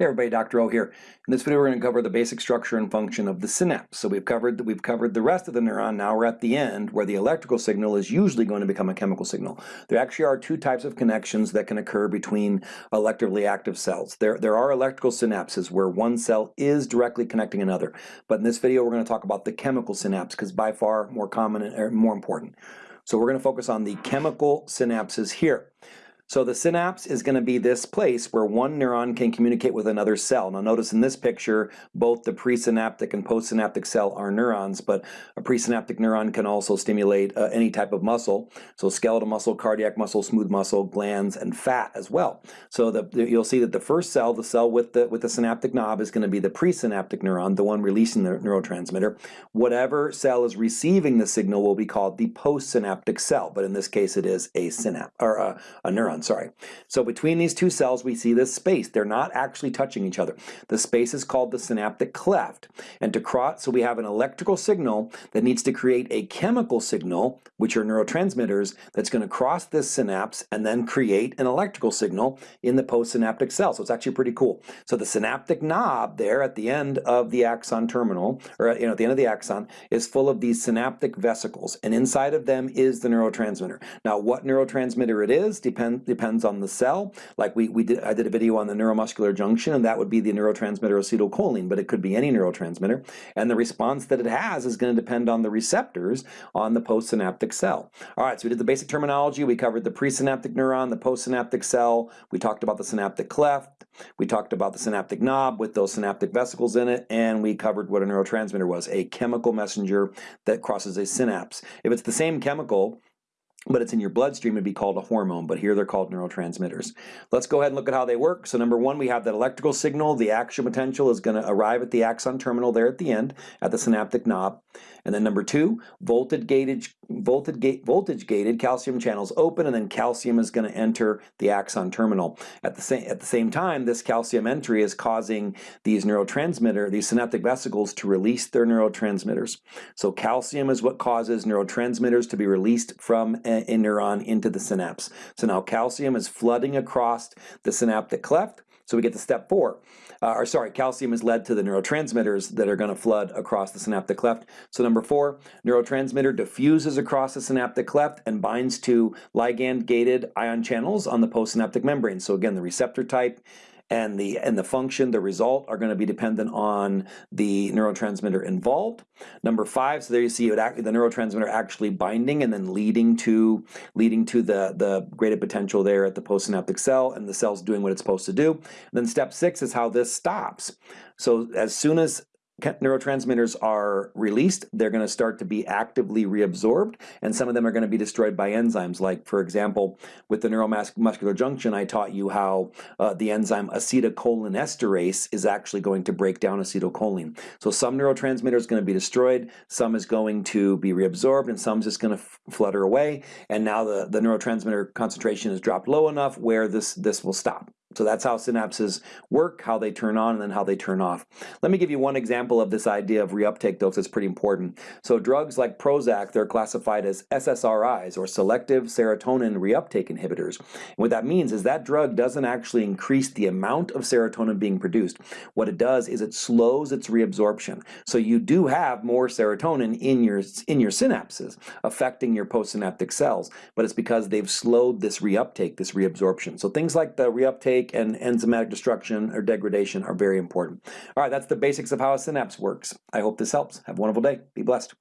Hey everybody, Dr. O here. In this video we're going to cover the basic structure and function of the synapse. So we've covered that we've covered the rest of the neuron, now we're at the end where the electrical signal is usually going to become a chemical signal. There actually are two types of connections that can occur between electrically active cells. There, there are electrical synapses where one cell is directly connecting another, but in this video we're going to talk about the chemical synapse because by far more common and er, more important. So we're going to focus on the chemical synapses here. So the synapse is going to be this place where one neuron can communicate with another cell. Now notice in this picture, both the presynaptic and postsynaptic cell are neurons, but a presynaptic neuron can also stimulate uh, any type of muscle. So skeletal muscle, cardiac muscle, smooth muscle, glands, and fat as well. So the, the, you'll see that the first cell, the cell with the, with the synaptic knob is going to be the presynaptic neuron, the one releasing the neurotransmitter. Whatever cell is receiving the signal will be called the postsynaptic cell, but in this case it is a synapse, or a, a neuron sorry. So between these two cells we see this space. They're not actually touching each other. The space is called the synaptic cleft. And to cross, so we have an electrical signal that needs to create a chemical signal, which are neurotransmitters, that's going to cross this synapse and then create an electrical signal in the postsynaptic cell. So it's actually pretty cool. So the synaptic knob there at the end of the axon terminal, or you know, at the end of the axon, is full of these synaptic vesicles. And inside of them is the neurotransmitter. Now what neurotransmitter it is depends depends on the cell. Like we, we did, I did a video on the neuromuscular junction and that would be the neurotransmitter acetylcholine, but it could be any neurotransmitter. And the response that it has is going to depend on the receptors on the postsynaptic cell. All right, so we did the basic terminology. We covered the presynaptic neuron, the postsynaptic cell. We talked about the synaptic cleft. We talked about the synaptic knob with those synaptic vesicles in it, and we covered what a neurotransmitter was, a chemical messenger that crosses a synapse. If it's the same chemical, but it's in your bloodstream, it'd be called a hormone, but here they're called neurotransmitters. Let's go ahead and look at how they work. So number one, we have that electrical signal. The action potential is going to arrive at the axon terminal there at the end, at the synaptic knob. And then number two, voltage gated, voltage, voltage gated calcium channels open, and then calcium is going to enter the axon terminal. At the same at the same time, this calcium entry is causing these neurotransmitter, these synaptic vesicles to release their neurotransmitters. So calcium is what causes neurotransmitters to be released from a, neuron into the synapse. So now calcium is flooding across the synaptic cleft, so we get to step four. Uh, or sorry, calcium is led to the neurotransmitters that are going to flood across the synaptic cleft. So number four, neurotransmitter diffuses across the synaptic cleft and binds to ligand-gated ion channels on the postsynaptic membrane. So again, the receptor type and the and the function, the result, are going to be dependent on the neurotransmitter involved. Number five, so there you see it, the neurotransmitter actually binding and then leading to leading to the the graded potential there at the postsynaptic cell, and the cell's doing what it's supposed to do. And then step six is how this stops. So as soon as neurotransmitters are released, they're going to start to be actively reabsorbed, and some of them are going to be destroyed by enzymes. Like, for example, with the neuromuscular junction, I taught you how uh, the enzyme acetylcholinesterase is actually going to break down acetylcholine. So some neurotransmitter is going to be destroyed, some is going to be reabsorbed, and some is just going to flutter away, and now the, the neurotransmitter concentration is dropped low enough where this, this will stop. So that's how synapses work, how they turn on, and then how they turn off. Let me give you one example of this idea of reuptake, because it's pretty important. So drugs like Prozac, they're classified as SSRIs, or selective serotonin reuptake inhibitors. And what that means is that drug doesn't actually increase the amount of serotonin being produced. What it does is it slows its reabsorption. So you do have more serotonin in your, in your synapses, affecting your postsynaptic cells, but it's because they've slowed this reuptake, this reabsorption. So things like the reuptake and enzymatic destruction or degradation are very important. All right, that's the basics of how a synapse works. I hope this helps. Have a wonderful day. Be blessed.